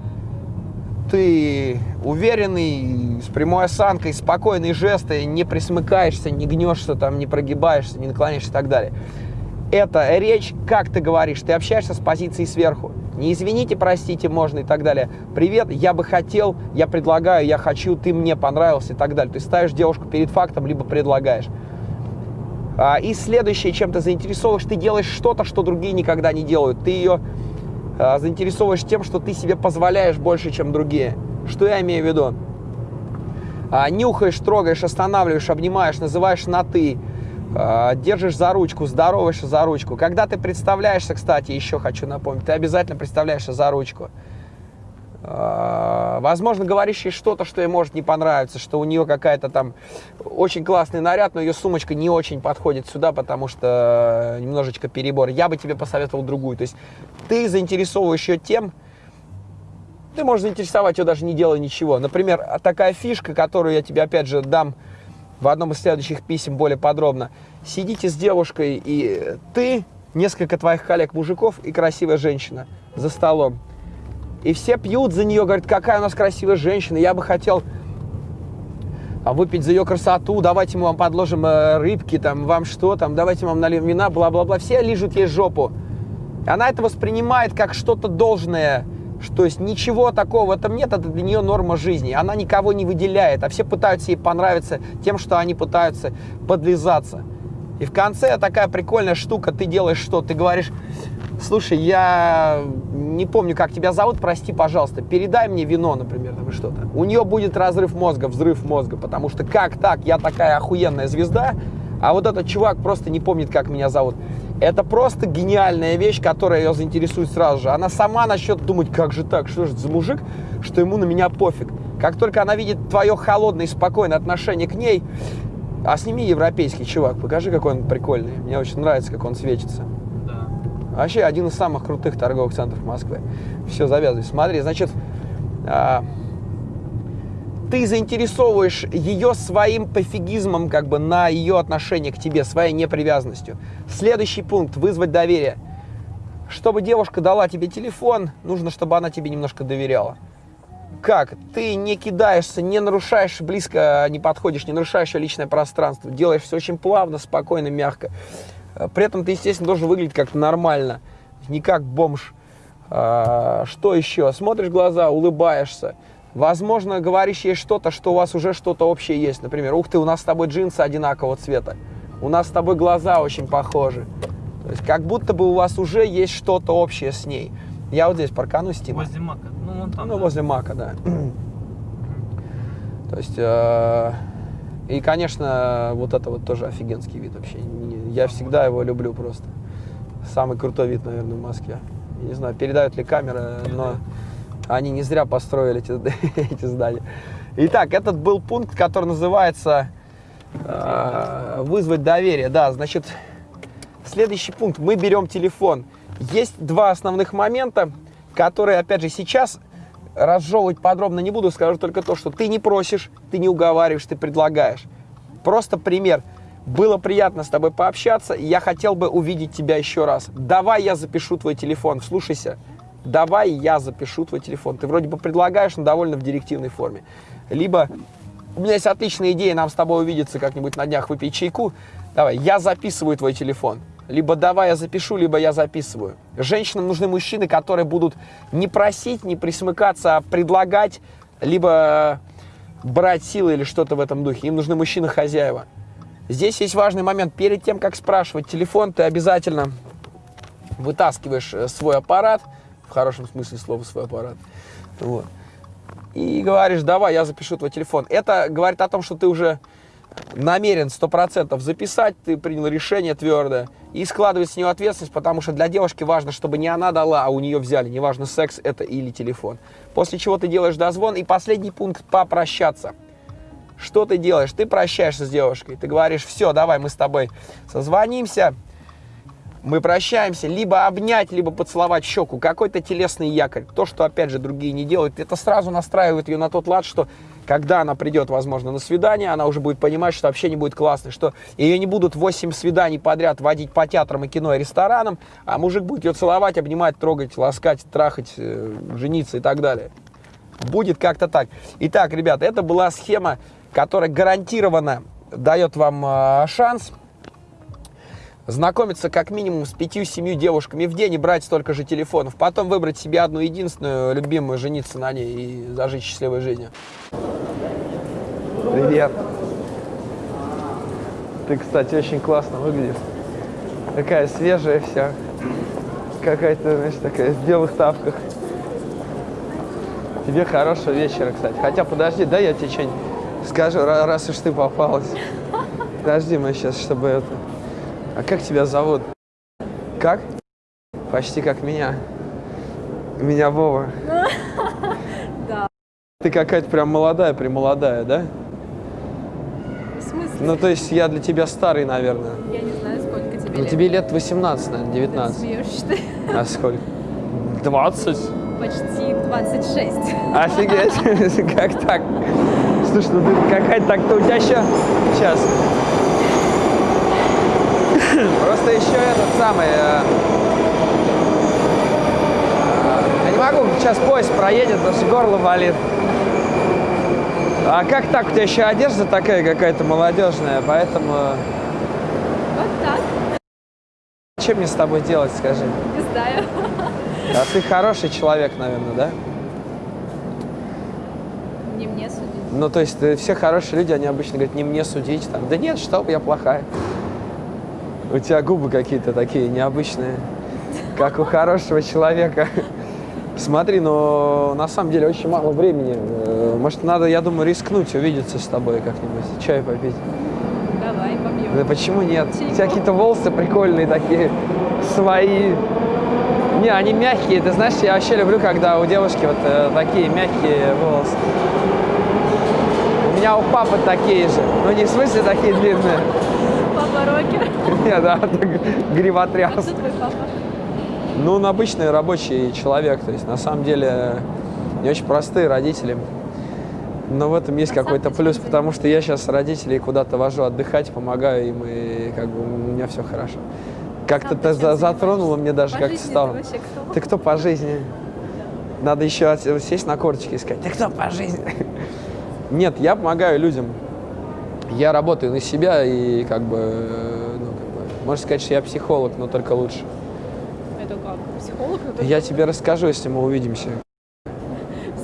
Ты уверенный, с прямой осанкой, спокойные жесты, не присмыкаешься, не гнешься, там, не прогибаешься, не наклоняешься и так далее. Это речь, как ты говоришь, ты общаешься с позиции сверху. Не извините, простите, можно и так далее. Привет, я бы хотел, я предлагаю, я хочу, ты мне понравился и так далее. Ты ставишь девушку перед фактом, либо предлагаешь. А, и следующее, чем ты заинтересовываешь, ты делаешь что-то, что другие никогда не делают. Ты ее а, заинтересовываешь тем, что ты себе позволяешь больше, чем другие. Что я имею в виду? А, нюхаешь, трогаешь, останавливаешь, обнимаешь, называешь на «ты», держишь за ручку, здороваешься за ручку. Когда ты представляешься, кстати, еще хочу напомнить, ты обязательно представляешься за ручку. А, возможно, говоришь ей что-то, что ей может не понравиться, что у нее какая-то там очень классный наряд, но ее сумочка не очень подходит сюда, потому что немножечко перебор. Я бы тебе посоветовал другую. То есть ты заинтересовываешь ее тем, ты можешь заинтересовать ее даже не делая ничего. Например, такая фишка, которую я тебе опять же дам в одном из следующих писем более подробно. Сидите с девушкой, и ты, несколько твоих коллег-мужиков и красивая женщина за столом. И все пьют за нее, говорят, какая у нас красивая женщина, я бы хотел а выпить за ее красоту, давайте мы вам подложим э, рыбки, там, вам что там, давайте мы вам нальем вина, бла-бла-бла. Все лижут ей жопу. Она это воспринимает как что-то должное, то есть ничего такого в этом нет, это для нее норма жизни. Она никого не выделяет, а все пытаются ей понравиться тем, что они пытаются подлизаться. И в конце такая прикольная штука, ты делаешь что? Ты говоришь, слушай, я не помню, как тебя зовут, прости, пожалуйста, передай мне вино, например, там что-то. У нее будет разрыв мозга, взрыв мозга, потому что как так, я такая охуенная звезда, а вот этот чувак просто не помнит, как меня зовут. Это просто гениальная вещь, которая ее заинтересует сразу же. Она сама начнет думать, как же так, что же за мужик, что ему на меня пофиг. Как только она видит твое холодное и спокойное отношение к ней, а сними европейский чувак, покажи, какой он прикольный. Мне очень нравится, как он светится. Вообще один из самых крутых торговых центров Москвы. Все, завязывай. Смотри, значит, а, ты заинтересовываешь ее своим пофигизмом как бы на ее отношение к тебе, своей непривязанностью. Следующий пункт – вызвать доверие. Чтобы девушка дала тебе телефон, нужно, чтобы она тебе немножко доверяла. Как? Ты не кидаешься, не нарушаешь, близко не подходишь, не нарушаешь личное пространство, делаешь все очень плавно, спокойно, мягко. При этом ты, естественно, должен выглядеть как-то нормально, не как бомж. А, что еще? Смотришь глаза, улыбаешься. Возможно, говоришь ей что-то, что у вас уже что-то общее есть. Например, ух ты, у нас с тобой джинсы одинакового цвета. У нас с тобой глаза очень похожи. То есть как будто бы у вас уже есть что-то общее с ней. Я вот здесь парканусь, Тима. Возле мака. Ну, вон там. Ну, да. возле Мака, да. То есть, э, и, конечно, вот это вот тоже офигенский вид вообще. Не- Я всегда его люблю просто. Самый крутой вид, наверное, в Москве. Я не знаю, передают ли камеры, но они не зря построили эти, эти здания. Итак, этот был пункт, который называется э, вызвать доверие. Да, значит, следующий пункт. Мы берем телефон. Есть два основных момента, которые, опять же, сейчас разжевывать подробно не буду. Скажу только то, что ты не просишь, ты не уговариваешь, ты предлагаешь. Просто пример. Было приятно с тобой пообщаться, я хотел бы увидеть тебя еще раз. Давай я запишу твой телефон, слушайся. Давай я запишу твой телефон. Ты вроде бы предлагаешь, но довольно в директивной форме. Либо у меня есть отличная идея, нам с тобой увидеться как-нибудь на днях, выпить чайку. Давай, я записываю твой телефон. Либо давай я запишу, либо я записываю. Женщинам нужны мужчины, которые будут не просить, не присмыкаться, а предлагать, либо брать силы или что-то в этом духе. Им нужны мужчины-хозяева. Здесь есть важный момент. Перед тем, как спрашивать телефон, ты обязательно вытаскиваешь э, свой аппарат, в хорошем смысле слова свой аппарат, вот, и говоришь, давай, я запишу твой телефон. Это говорит о том, что ты уже намерен 100% записать, ты принял решение твердое, и складывать с нее ответственность, потому что для девушки важно, чтобы не она дала, а у нее взяли, неважно, секс это или телефон. После чего ты делаешь дозвон, и последний пункт – попрощаться. Что ты делаешь? Ты прощаешься с девушкой, ты говоришь, все, давай мы с тобой созвонимся, мы прощаемся, либо обнять, либо поцеловать щеку, какой-то телесный якорь, то, что, опять же, другие не делают, это сразу настраивает ее на тот лад, что когда она придет, возможно, на свидание, она уже будет понимать, что общение будет классное, что ее не будут 8 свиданий подряд водить по театрам и кино и ресторанам, а мужик будет ее целовать, обнимать, трогать, ласкать, трахать, э, жениться и так далее. Будет как-то так. Итак, ребята, это была схема, которая гарантированно дает вам э, шанс знакомиться как минимум с пятью-семью девушками в день и брать столько же телефонов. Потом выбрать себе одну единственную, любимую, жениться на ней и зажить счастливой жизнью. Привет. Ты, кстати, очень классно выглядишь. Такая свежая вся. Какая-то, знаешь, такая в белых тапках. Тебе хорошего вечера, кстати. Хотя, подожди, да я тебе что-нибудь скажу, ра- раз уж ты попалась. Подожди, мы сейчас, чтобы это... А как тебя зовут? Как? Почти как меня. Меня Вова. Да. Ты какая-то прям молодая, премолодая, да? В смысле? Ну, то есть я для тебя старый, наверное. Я не знаю, сколько тебе Ну, лет. тебе лет 18, наверное, Ты 19. смеешься, что ли? А сколько? 20? Почти 26. Офигеть, как так? Ну ты какая-то так-то у тебя еще... Сейчас. Просто еще этот самый... э, Я не могу, сейчас поезд проедет, потому что горло болит. А как так? У тебя еще одежда такая какая-то молодежная, поэтому... Вот так. Что мне с тобой делать, скажи? Не знаю. А ты хороший человек, наверное, да? Не мне судить. Ну, то есть э, все хорошие люди, они обычно говорят, не мне судить. Там, да нет, что я плохая. У тебя губы какие-то такие необычные, как у хорошего человека. Смотри, но на самом деле очень мало времени. Э, Может, надо, я думаю, рискнуть, увидеться с тобой как-нибудь, чай попить. Давай, побьем. Да почему нет? У Чайку. тебя какие-то волосы прикольные такие, свои. Не, они мягкие. Ты знаешь, я вообще люблю, когда у девушки вот э, такие мягкие волосы. У меня у папы такие же. Ну, не в смысле такие длинные. Папа рокер. Нет, да, А гривотряс. кто твой папа? Ну, он обычный рабочий человек. То есть, на самом деле, не очень простые родители. Но в этом есть А какой-то плюс, потому что я сейчас родителей куда-то вожу отдыхать, помогаю им, и как бы у меня все хорошо. Как-то ты за- затронуло мне даже как-то стало. ты? Ты кто по жизни? Надо еще сесть на корточки и сказать, ты кто по жизни? Нет, я помогаю людям. Я работаю на себя и как бы, ну, как бы, можно сказать, что я психолог, но только лучше. Это как? Психолог? Это Я тебе расскажу, если мы увидимся.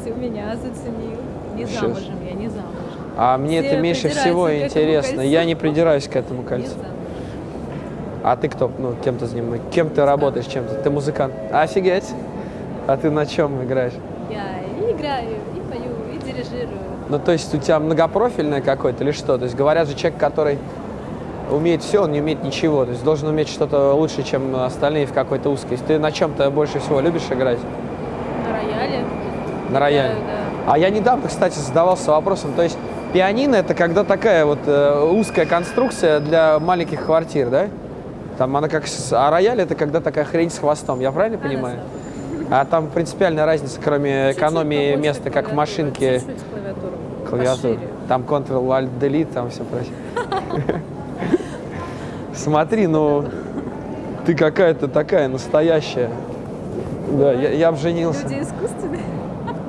Все меня заценил. Не Щас. замужем, я не замужем. А мне Все это меньше всего интересно. Я не придираюсь к этому кольцу. А ты кто? Ну, кем ты занимаешься? Кем ты работаешь? Чем ты? Ты музыкант? Офигеть! А ты на чем играешь? Я и играю, и пою, и дирижирую. Ну, то есть у тебя многопрофильное какое-то или что? То есть говорят же, человек, который умеет все, он не умеет ничего. То есть должен уметь что-то лучше, чем остальные в какой-то узкой. Ты на чем то больше всего любишь играть? На рояле. На рояле? Да, А я недавно, кстати, задавался вопросом, то есть пианино это когда такая вот э, узкая конструкция для маленьких квартир, да? Там она как... А рояль это когда такая хрень с хвостом, я правильно да. понимаю? А там принципиальная разница, кроме Чуть-чуть экономии побольше места, как в машинке, Чуть-чуть клавиатуру. клавиатуры. Пошире. Там Ctrl-Alt-Delete, там все прочее. Смотри, ну, ты какая-то такая настоящая. Да, я, я б женился. Люди искусственные.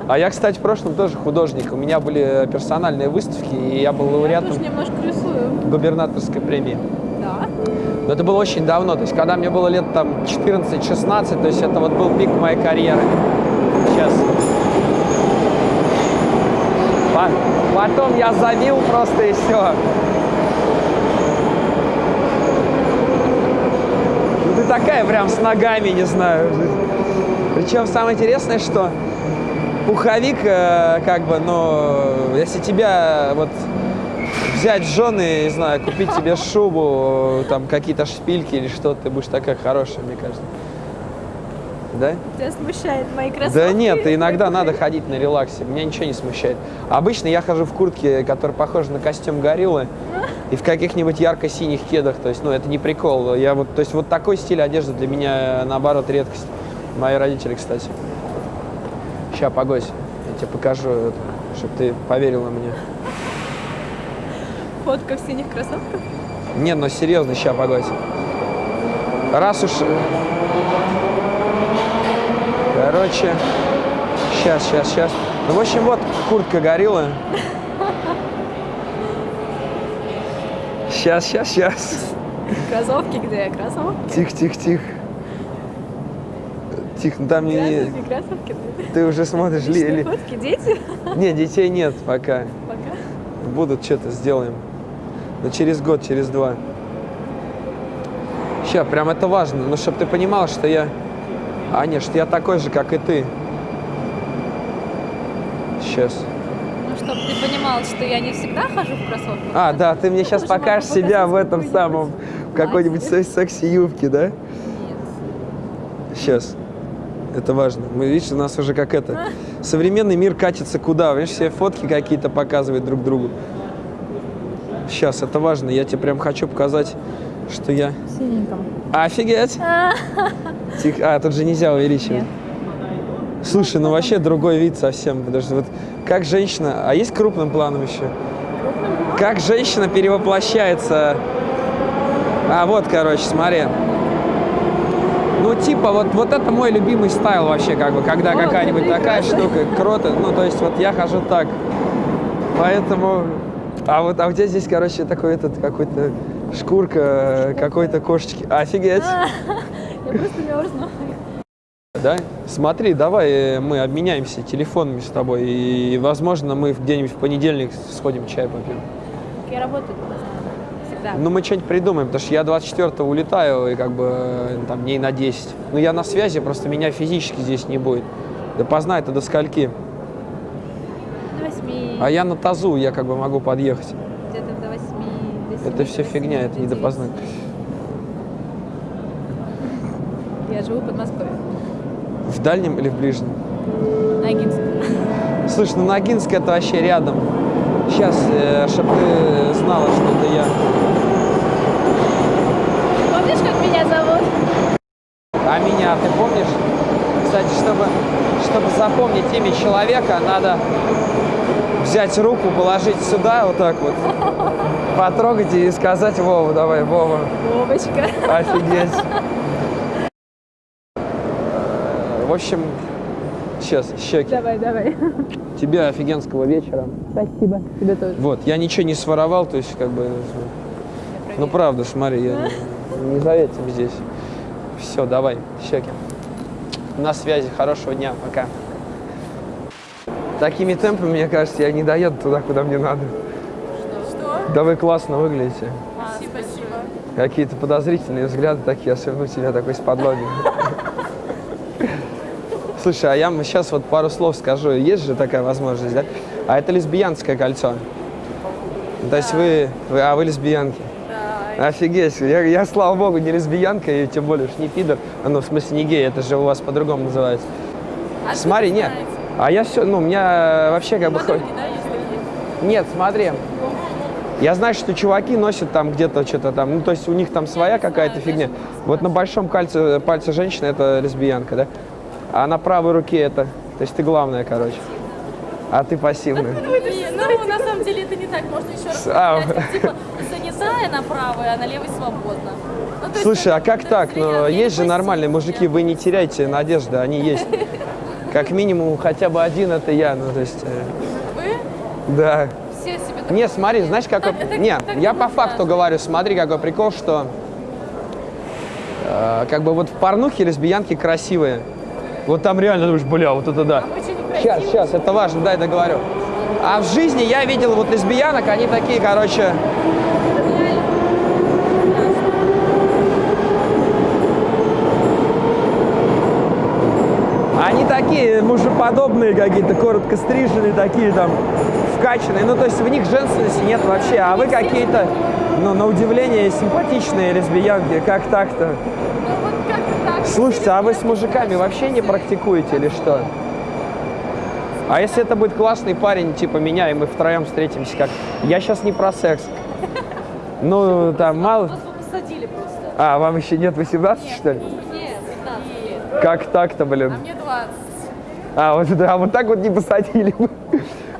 А я, кстати, в прошлом тоже художник. У меня были персональные выставки, и я был Я лауреатом тоже немножко рисую. губернаторской премии. Но это было очень давно, то есть когда мне было лет там 14-16, то есть это вот был пик моей карьеры. Сейчас. По- Потом я забил просто и все. Ну ты такая прям с ногами, не знаю. Причем самое интересное, что пуховик, э, как бы, ну, если тебя вот взять жены, не знаю, купить тебе шубу, там какие-то шпильки или что, ты будешь такая хорошая, мне кажется. Да? Тебя смущает мои кроссовки? Да нет, иногда надо ходить на релаксе, меня ничего не смущает. Обычно я хожу в куртке, которая похожа на костюм гориллы, и в каких-нибудь ярко-синих кедах, то есть, ну, это не прикол. Я вот, то есть, вот такой стиль одежды для меня, наоборот, редкость. Мои родители, кстати. Сейчас, погодь, я тебе покажу, чтобы ты поверила мне. Фотка в синих кроссовках? Не, ну серьезно, ща, погодь. Раз уж... Короче, сейчас, сейчас, сейчас. Ну, в общем, вот куртка горилла. Сейчас, сейчас, сейчас. Кроссовки где? Кроссовки? Тихо, тихо, тихо. Тихо, ну там не... Кроссовки, кроссовки. Ты уже смотришь... ли- ли- фотки, дети? Не, детей нет пока. Пока. Будут, что-то сделаем. Но через год, через два. Сейчас, прям это важно. Ну, чтобы ты понимал, что я... А, нет, что я такой же, как и ты. Сейчас. Ну, чтобы ты понимал, что я не всегда хожу в кроссовках. А, да, ты мне сейчас Тоже могу покажешь себя в этом самом... В какой-нибудь секси-юбке, да? Нет. Сейчас. Это важно. Мы, видишь, у нас уже как это... Современный мир катится куда? Видишь, все фотки какие-то показывают друг другу. Сейчас, это важно. Я тебе прям хочу показать, что я... Синеньком. Офигеть! Тихо. А, тут же нельзя увеличивать. Нет. Слушай, ну вообще другой вид совсем. Что вот как женщина... А есть крупным планом еще? Как женщина перевоплощается... А, вот, короче, смотри. Ну, типа, вот, вот это мой любимый стайл вообще, как бы, когда какая-нибудь такая штука, крота, ну, то есть вот я хожу так. Поэтому... А вот а у тебя здесь, короче, такой этот, какой-то шкурка какой-то кошечки. Офигеть! Я просто мерзну. Да? Смотри, давай э, мы обменяемся телефонами с тобой, и, возможно, мы где-нибудь в понедельник сходим чай попьем. Я работаю всегда. Ну, мы что-нибудь придумаем, потому что я 24-го улетаю, и как бы там дней на 10. Ну, я на связи, просто меня физически здесь не будет. Допоздна это до скольки. А я на тазу, я как бы могу подъехать. Где-то до восьми. до семи, Это до все восьми, фигня, это до не допоздна. Я живу в Подмосковье. В дальнем или в ближнем? Ногинск. Слушай, ну Ногинск это вообще рядом. Сейчас, чтобы ты знала, что это я. Помнишь, как меня зовут? А меня ты помнишь? Кстати, чтобы, чтобы запомнить имя человека, надо взять руку, положить сюда, вот так вот, потрогать и сказать Вова, давай, Вова, Вовочка. офигеть. В общем, сейчас, щеки. Давай, давай. Тебе офигенского вечера. Спасибо. Тебе тоже. Вот, я ничего не своровал, то есть как бы... Ну правда, смотри, я не, не за этим здесь. Все, давай, щеки. На связи, хорошего дня, пока. Такими темпами, мне кажется, я не доеду туда, куда мне надо. Что? Да вы классно выглядите. Спасибо. Какие-то подозрительные взгляды такие, особенно у тебя такой с подлоги. Слушай, а я сейчас вот пару слов скажу. Есть же такая возможность, да? А это лесбиянское кольцо. То есть вы, вы, а вы лесбиянки? Да. Офигеть, я, я, слава богу, не лесбиянка, и тем более уж не пидор. А, Ну, в смысле, не гей, это же у вас по-другому называется. А Смотри, нет. А я все, ну, у меня вообще как бы... Подруги, да? Нет, смотри. Я знаю, что чуваки носят там где-то что-то там, ну, то есть у них там своя какая-то фигня. Вот на большом кольце, пальце женщины это лесбиянка, да? А на правой руке это, то есть ты главная, короче. А ты пассивная. Не, Ну, на самом деле это не так. Можно еще раз А. типа, за Пустая направо, а на левой свободно. Ну, Слушай, а как так? зря, Ну, есть же нормальные мужики, вы не теряйте надежды, они есть. Как минимум, хотя бы один это я, ну, то есть, э, Вы да. все себе так Не, смотри, знаешь, какой... Так- Не, так я по факту говорю, смотри, какой прикол, что э, как бы вот в порнухе лесбиянки красивые. Вот там реально думаешь, бля, вот это да. Сейчас, некрасиво. сейчас, это важно, дай договорю. А в жизни я видел вот лесбиянок, они такие, короче, Они такие мужеподобные какие-то, коротко стриженные, такие там вкачанные. Ну, то есть в них женственности нет вообще. А вы какие-то, ну, на удивление, симпатичные лесбиянки. Как так-то? Ну. Слушайте, а вы с мужиками вообще не практикуете или что? А если это будет классный парень, типа меня, и мы втроем встретимся, как... Я сейчас не про секс. Ну, там мало... Вас бы посадили просто. А, вам еще нет 18, что ли? Нет, 15 лет. Как так-то, блин? А мне 20. А, вот, да, вот так вот не посадили бы.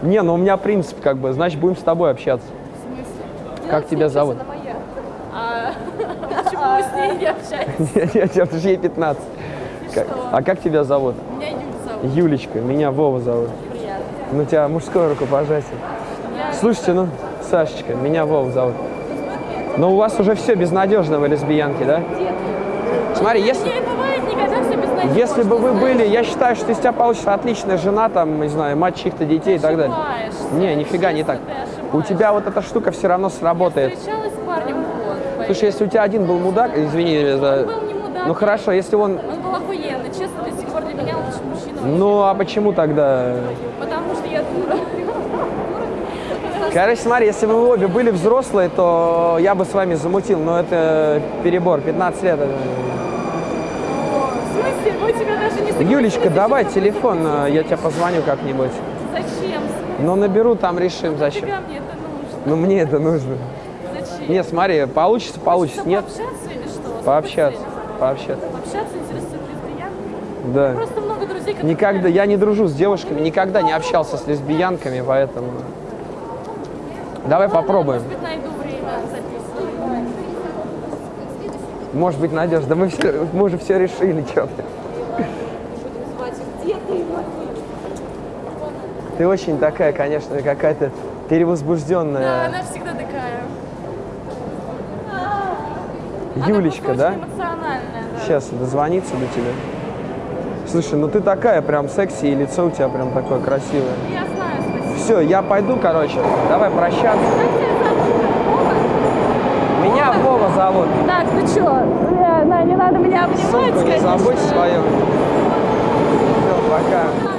Не, ну у меня принцип как бы, значит, будем с тобой общаться. В смысле? Как тебя зовут? Она моя. А почему вы с ней не общаетесь? Нет, нет, нет, потому что ей 15. Как- что? А как тебя зовут? Меня Юля зовут. Юлечка, меня Вова зовут. Приятно. Ну, тебя мужское рукопожатие. Слушайте, ну, Сашечка, меня Вова зовут. Но у вас уже все безнадежно, вы лесбиянки, да? Смотри, если, Не бывает никогда все безнадежно. Если бы вы были, я считаю, что из тебя получится отличная жена, там, не знаю, мать чьих-то детей и так далее. Не, нифига не так. У тебя вот эта штука все равно сработает. Слушай, если у тебя один был мудак, извини за... Ну хорошо, если он... Он был охуенный. Честно, до сих пор для меня лучший мужчина. Ну а почему тогда? Потому что я дура. Короче, смотри, если бы вы обе были взрослые, то я бы с вами замутил, но это перебор, 15 лет. Мы тебя даже не согласились Юлечка, давай телефон, э, я тебя позвоню как-нибудь. Зачем? Ну наберу, там решим, зачем. Нафига мне это нужно? Ну мне это нужно. Зачем? Нет, смотри, получится, получится. Нет, Пообщаться или что? пообщаться, пообщаться. Пообщаться интересует лесбиянками? Да. Просто много друзей, которые... Никогда, я не дружу с девушками, никогда не общался с лесбиянками, поэтому... Давай попробуем. Может быть, найду время записывать. Может быть, Надежда, мы, все, мы уже все решили. Где ты? Ты очень такая, конечно, какая-то Да, перевозбужденная. она всегда такая. Юлечка, да? да. Сейчас дозвониться до тебя. Слушай, ну ты такая прям секси, и лицо у тебя прям такое красивое. Я знаю, спасибо. Все, я пойду, короче. Давай прощаться. Как тебя зовут? Вова? Меня Вова зовут. Так, ты чё? Бля, на, не надо меня обнимать, Сумку не забудь свою. Все, пока.